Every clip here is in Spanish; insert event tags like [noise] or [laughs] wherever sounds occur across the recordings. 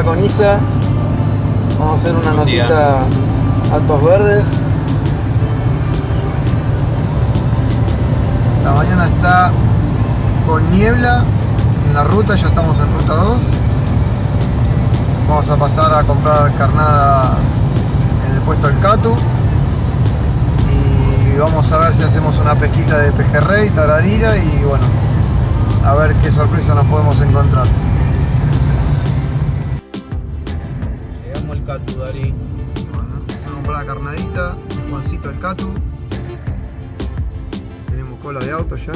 acá con Isa. Vamos a hacer una Buen día. notita altos verdes. La mañana está con niebla en la ruta, ya estamos en ruta 2. Vamos a pasar a comprar carnada en el puesto del Catu. Y vamos a ver si hacemos una pesquita de pejerrey, tararira y bueno, a ver qué sorpresa nos podemos encontrar. Al Catu, Dari. Bueno, a comprar la carnadita, Juancito el Catu. Tenemos cola de auto ya.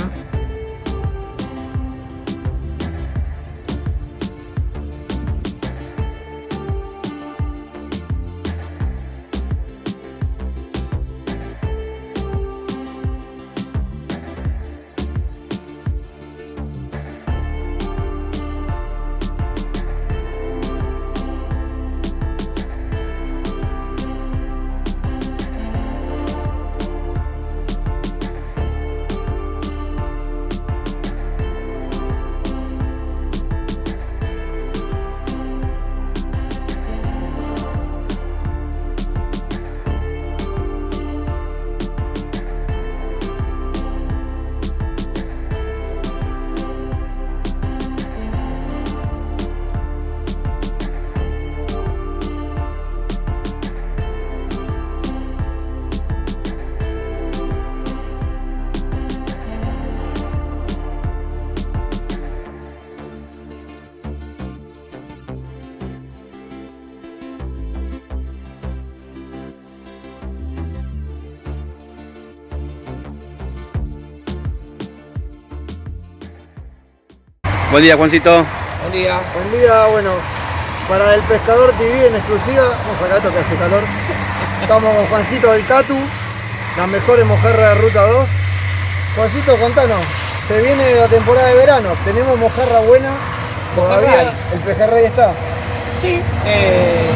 Buen día, Juancito. Buen día. Buen día, bueno, para el pescador TV en exclusiva, vamos acá que hace calor. Estamos con Juancito del Catu, las mejores mojarras de ruta 2. Juancito, contanos, se viene la temporada de verano, tenemos mojarra buena, todavía Mojarra el pejerrey está. Sí, eh,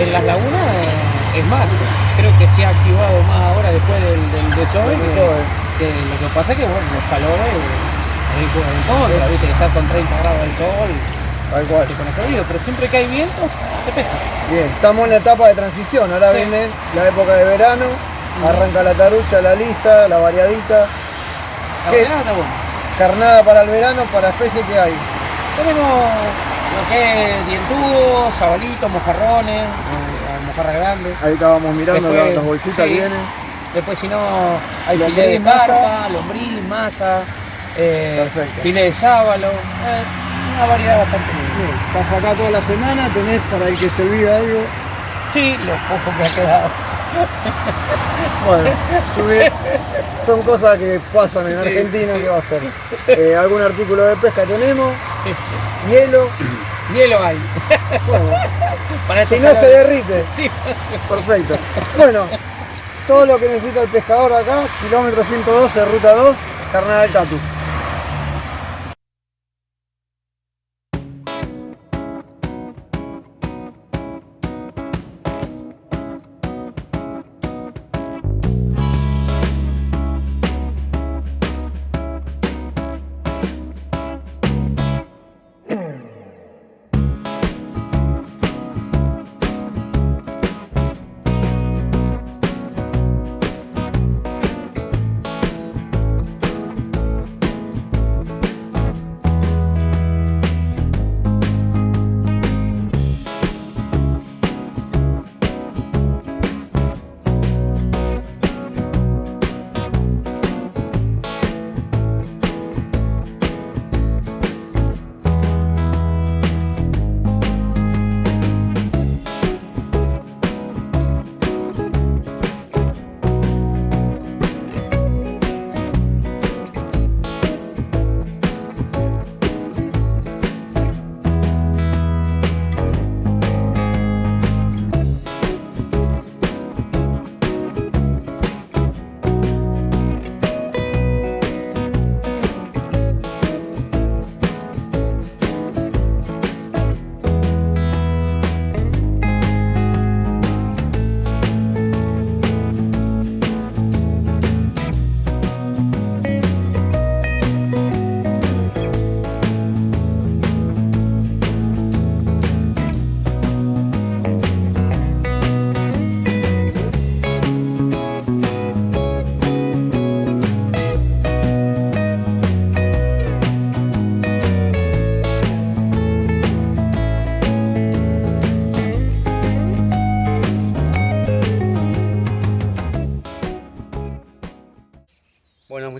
en las lagunas eh, es más, creo que se ha activado más ahora después del, del desove. Que- que lo que pasa es que bueno, los calores juegan en contra, viste que está con 30 grados del sol, Tal cual. se pone pero siempre que hay viento, se pesca. Bien, estamos en la etapa de transición, ahora Sí. viene la época de verano, arranca la tarucha, la lisa, la variadita, La ¿Qué? está bueno. carnada para el verano, para especies que hay. Tenemos lo que es dientudos, sabalitos, mojarrones, eh, mojarra grande. Ahí estábamos mirando Después, las bolsitas sí. vienen. Después si no hay filé de carpa, lombriz, masa, eh, Perfecto. filé de sábalo, eh, una variedad bastante. Bien, Estás acá toda la semana, tenés para el que se olvida algo. Sí, lo poco que ha quedado. [laughs] Bueno, subir. son cosas que pasan en Sí. Argentina, ¿qué va a ser? Eh, algún artículo de pesca tenemos, hielo, Hielo hay. bueno, Para si no se derrite, Sí. perfecto. Bueno, todo lo que necesita el pescador acá, kilómetro 112, ruta 2, carnada del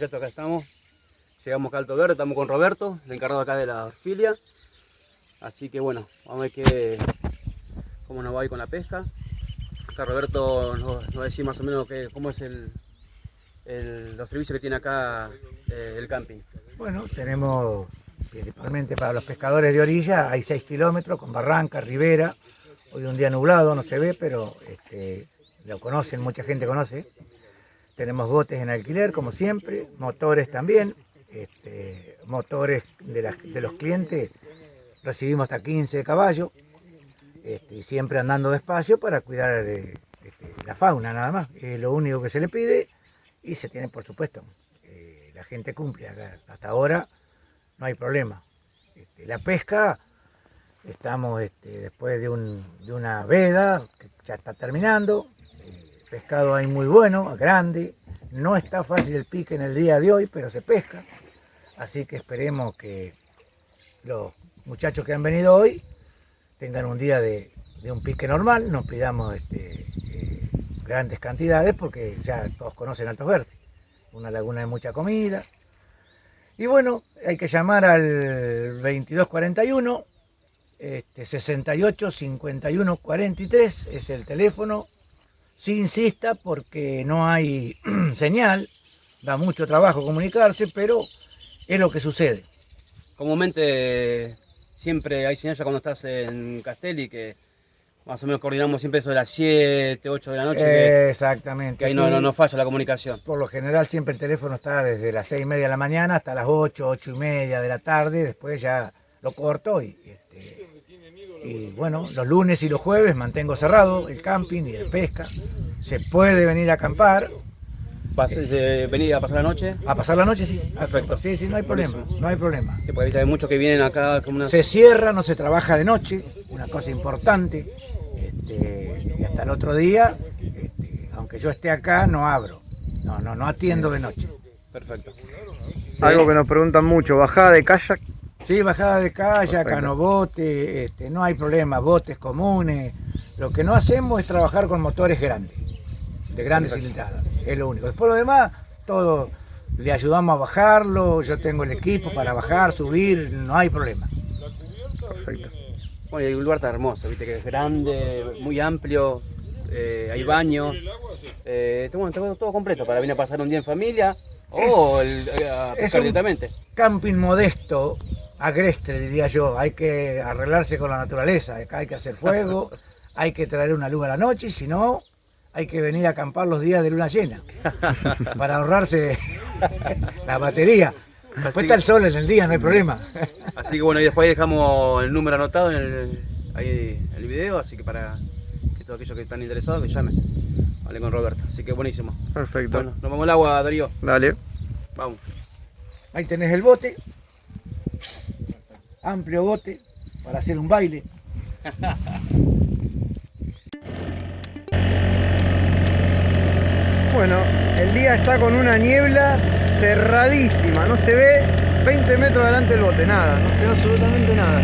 Catu. estamos. Llegamos acá a Alto Verde, estamos con Roberto, el encargado acá de la orfilia. Así que bueno, vamos a ver qué, cómo nos va a con la pesca. Acá Roberto nos, nos va a decir más o menos qué, cómo es el, el- los servicios que tiene acá eh, el camping. Bueno, tenemos principalmente para los pescadores de orilla, hay 6 kilómetros con barranca, ribera. Hoy un día nublado, no se ve, pero este, lo conocen, mucha gente conoce. Tenemos botes en alquiler, como siempre, motores también. este, motores de, los clientes, recibimos hasta 15 caballos. este, siempre andando despacio para cuidar eh, este, la fauna nada más. Es lo único que se le pide y se tiene, por supuesto, eh, la gente cumple. Hasta ahora no hay problema. Este, la pesca, estamos después de una veda que ya está terminando. Pescado hay muy bueno, grande. No está fácil el pique en el día de hoy, pero se pesca. Así que esperemos que los muchachos que han venido hoy tengan un día de, un pique normal, no pidamos este, eh, grandes cantidades porque ya todos conocen Altos Verdes, una laguna de mucha comida. Y bueno, hay que llamar al 2241, este, 68 51 43 es el teléfono. Sí insista porque no hay [clears throat] señal, da mucho trabajo comunicarse, pero es lo que sucede. Comúnmente siempre hay señal ya cuando estás en Castelli que más o menos coordinamos siempre eso de las 7, 8 de la noche, que- Exactamente. que, ahí no, sí. no, no falla la comunicación. Por lo general siempre el teléfono está desde las seis y media de la mañana hasta las 8, ocho y media de la tarde, después ya lo corto y, este, y bueno, los lunes y los jueves mantengo cerrado el camping y la pesca. Se puede venir a acampar, de venir a pasar la noche. a pasar la noche, sí. Perfecto. Sí, sí, no hay problema, no hay problema. Sí, porque hay muchos que vienen acá como una... Se cierra, no se trabaja de noche, una cosa importante. este, y hasta el otro día, este, aunque yo esté acá, no abro. No, no, no atiendo de noche. Perfecto. Algo que nos preguntan mucho, bajada de kayak. Sí, bajada de calle, canobote, este, no hay problema, botes comunes. Lo que no hacemos es trabajar con motores grandes, de grandes cilindradas, es lo único. Después lo demás, todo le ayudamos a bajarlo, yo tengo el equipo para bajar, subir, no hay problema. Perfecto. Bueno, el lugar está hermoso, viste que es grande, muy amplio, eh, hay baños, eh, bueno, está todo completo para venir a pasar un día en familia o el, eh, es un-. Camping modesto, agreste diría yo, hay que arreglarse con la naturaleza, acá hay que hacer fuego, [laughs] hay que traer una luz a la noche, y si no, hay que venir a acampar los días de luna llena, [laughs] para ahorrarse [laughs] la batería. Después Así- está el sol en el día, no hay problema. Así que bueno, y después ahí dejamos el número anotado en el, ahí en el video, así que para que todos aquellos que están interesados que llamen. Vale con Roberto, así que buenísimo. Perfecto. Bueno, nos vamos al agua, Darío. Dale. Vamos. Ahí tenés el bote, amplio bote, para hacer un baile. [laughs] Bueno, el día está con una niebla cerradísima, no se ve 20 metros adelante del bote, nada, no se ve absolutamente nada.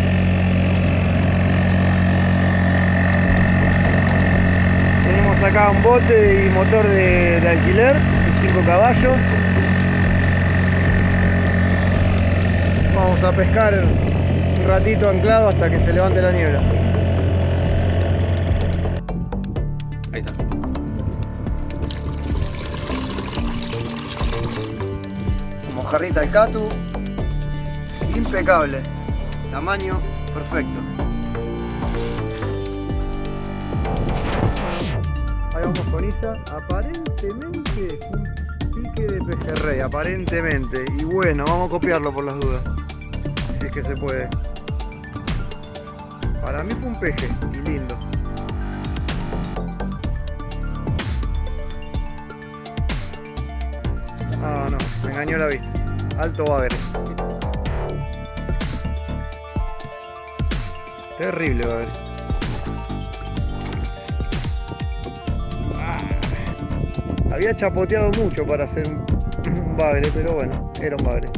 Tenemos acá un bote y motor de, de alquiler, 5 caballos. Vamos a pescar un ratito anclado hasta que se levante la niebla. Ahí está. Mojarrita al catu, impecable, tamaño perfecto. Ahí vamos con Isa, aparentemente pique de pejerrey, aparentemente. Y bueno, vamos a copiarlo por las dudas, que se puede. Para mí fue un peje y lindo. Ah, no, me engañó la vista. Alto bagre. Terrible bagre. Ah, Había chapoteado mucho para hacer un, [clears throat] bagre, pero bueno, era un bagre.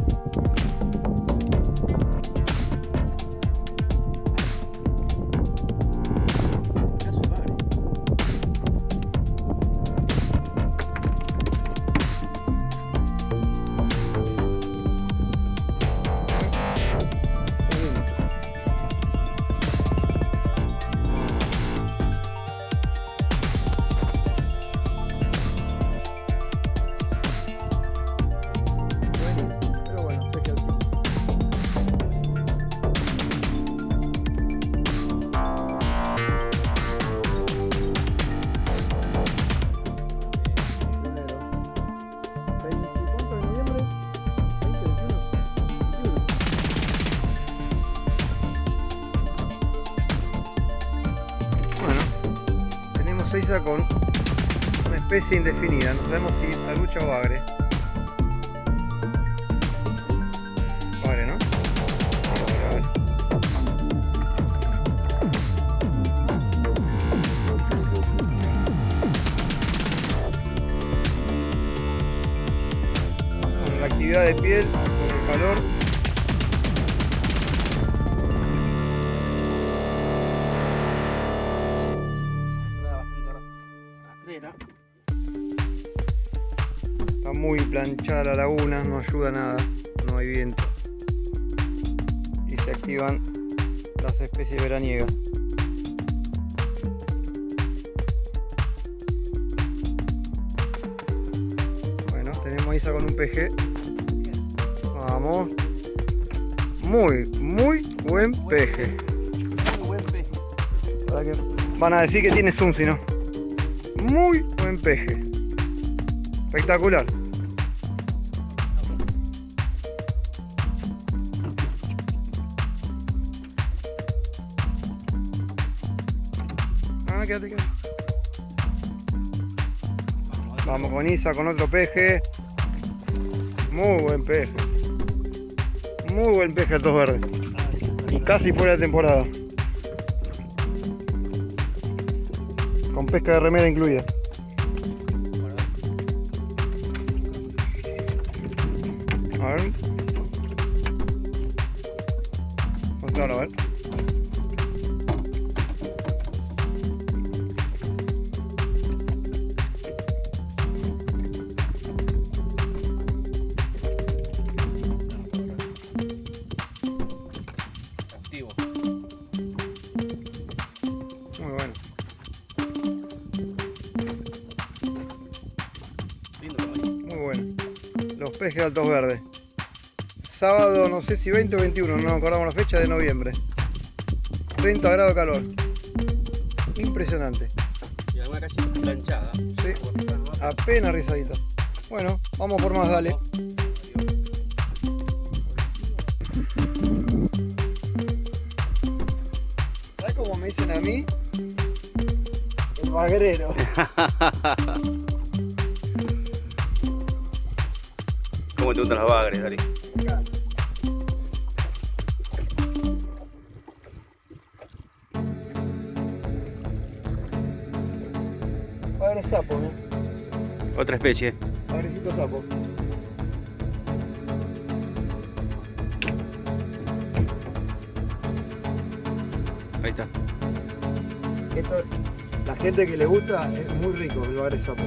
Isa con una especie indefinida. No sabemos si tarucha o agre. Agre, ¿no? Con la actividad de piel, con el calor. La laguna, no ayuda nada, no hay viento. Y se activan las especies veraniegas. Bueno, tenemos a Isa con un PG. Vamos. Muy, muy buen peje. Muy buen. Para que van a decir que tiene zoom si no. Muy buen peje. Espectacular. Vamos con Isa con otro peje. Muy buen peje. Muy buen peje estos verdes. Y casi fuera de temporada. Con pesca de remera incluida. Los pejes de altos verdes. Sábado, no sé si 20 o 21, no nos acordamos la fecha de noviembre. 30 grados de calor. Impresionante. Y alguna calle planchada. Sí. Apenas rizadita. Bueno, vamos por más, dale. ¿Sabes cómo me dicen a mí? El bagrero. [laughs] ¿Cómo te gustan las bagres, Dari? Bagre sapo, ¿no? Otra especie. Bagrecito sapo. Ahí está. Esto, la gente que le gusta es muy rico el bagre sapo.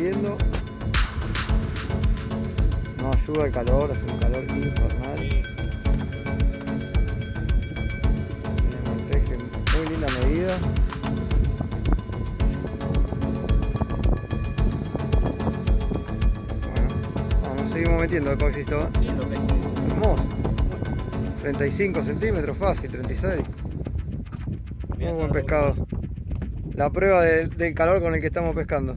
Saliendo. No ayuda el calor, hace un calor infernal. Muy linda medida. Bueno, vamos, seguimos metiendo el. ¿eh? Pez. Hermoso. 35 centímetros, fácil, 36. Muy buen pescado. La prueba de- del calor con el que estamos pescando.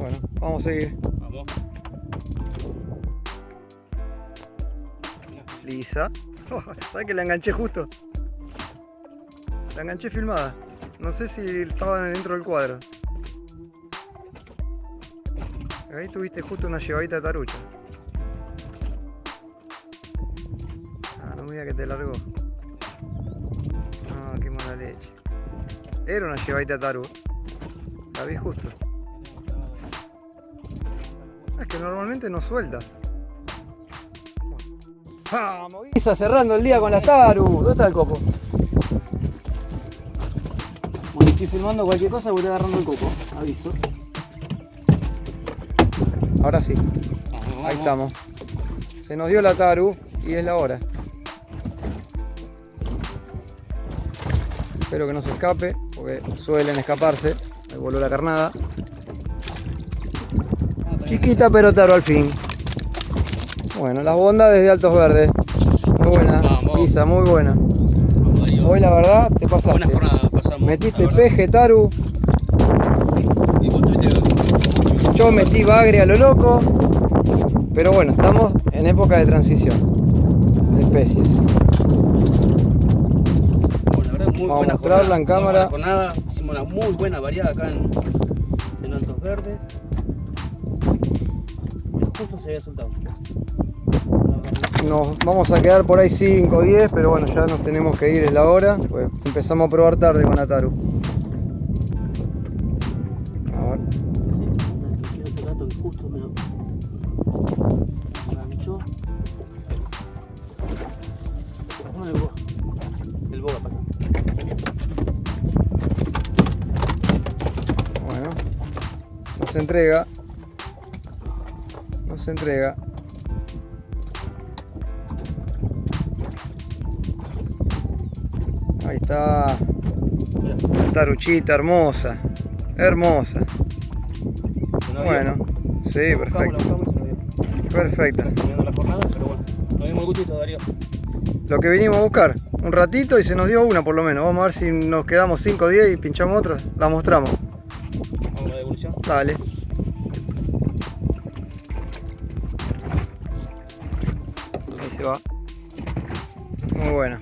Bueno, vamos a seguir. Vamos. Lisa. ¿Sabes que la enganché justo? La enganché filmada. No sé si estaba dentro del cuadro. Ahí tuviste justo una llevadita de tarucha. Ah, no me digas que te largó. No, qué mala leche. Era una llevadita de taru. La vi justo. Que normalmente no suelta. Vamos, Guisa, cerrando el día con la Taru. ¿Dónde está el coco? Bueno, estoy filmando cualquier cosa, voy agarrando el coco. Aviso. Ahora sí, ahí estamos. Se nos dio la Taru y es la hora. Espero que no se escape, porque suelen escaparse. Me voló la carnada. Chiquita pero Taru al fin. Bueno, las bondades de Altos Verdes. Muy buena, Vamos. Isa, muy buena. Hoy la verdad te pasaste. pasamos. Metiste peje, Taru. Yo metí bagre a lo loco. Pero bueno, estamos en época de transición de especies. Bueno, la verdad, muy Vamos a mostrarla jornada, en cámara. buena jornada. Hicimos una muy buena variada acá en, en Altos Verdes. Justo se había soltado. Nos vamos a quedar por ahí 5 o 10, pero bueno, ya nos tenemos que ir, es la hora. Pues empezamos a probar tarde con Ataru. A ver. Quiero ese gato que justo me lo enganchó. Pasame el boga. El boga, pasa. Bueno, nos entrega. Entrega. Ahí está. Taruchita hermosa. Hermosa. Bueno, sí, perfecto. Perfecta. Lo que vinimos a buscar. Un ratito y se nos dio una por lo menos. Vamos a ver si nos quedamos 5 o 10 y pinchamos otra. La mostramos. Vamos a la devolución. Dale. Se va. Muy buena.